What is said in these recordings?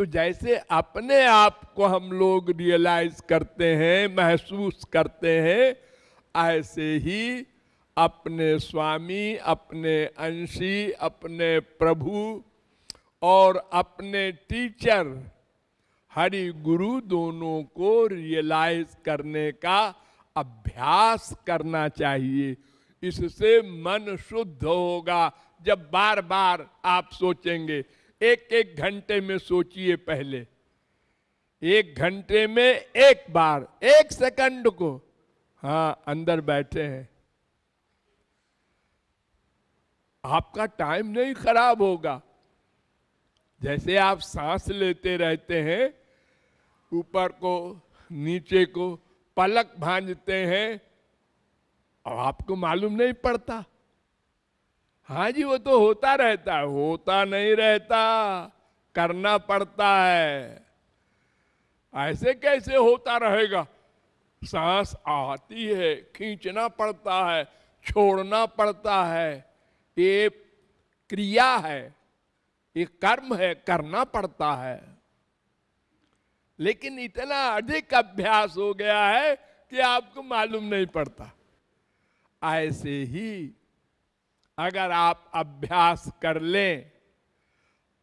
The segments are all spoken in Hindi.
तो जैसे अपने आप को हम लोग रियलाइज़ करते हैं, महसूस करते हैं, ऐसे ही अपने स्वामी, अपने अंशी, अपने प्रभु और अपने टीचर हरि गुरु दोनों को रियलाइज़ करने का अभ्यास करना चाहिए। इससे मन शुद्ध होगा। जब बार बार आप सोचेंगे एक एक घंटे में सोचिए पहले। एक घंटे में एक बार, एक सेकंड को। हाँ अंदर बैठे हैं। आपका टाइम नहीं खराब होगा। जैसे आप सांस लेते रहते हैं, ऊपर को, नीचे को, पलक भांजते हैं, और आपको मालूम नहीं पड़ता। हाँ जी, वो तो होता रहता है, होता नहीं रहता, करना पड़ता है। ऐसे कैसे होता रहेगा? सांस आती है, खींचना पड़ता है, छोड़ना पड़ता है। ये क्रिया है, ये कर्म है, करना पड़ता है। लेकिन इतना अधिक अभ्यास हो गया है कि आपको मालूम नहीं पड़ता। ऐसे ही अगर आप अभ्यास कर लें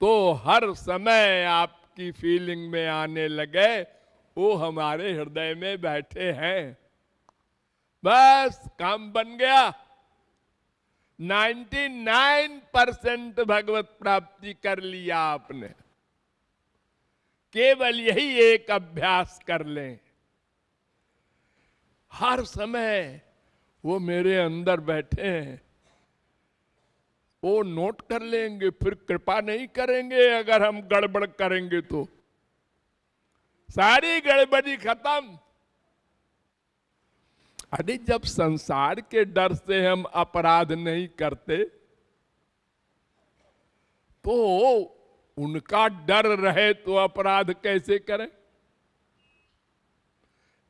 तो हर समय आपकी फीलिंग में आने लगे वो हमारे हृदय में बैठे हैं। बस, काम बन गया। 99 परसेंट भगवत प्राप्ति कर लिया आपने। केवल यही एक अभ्यास कर लें। हर समय वो मेरे अंदर बैठे हैं। वो नोट कर लेंगे, फिर कृपा नहीं करेंगे, अगर हम गड़बड़ करेंगे तो। सारी गड़बड़ी खत्म। अरे, जब संसार के डर से हम अपराध नहीं करते तो उनका डर रहे तो अपराध कैसे करें?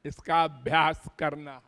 इसका अभ्यास करना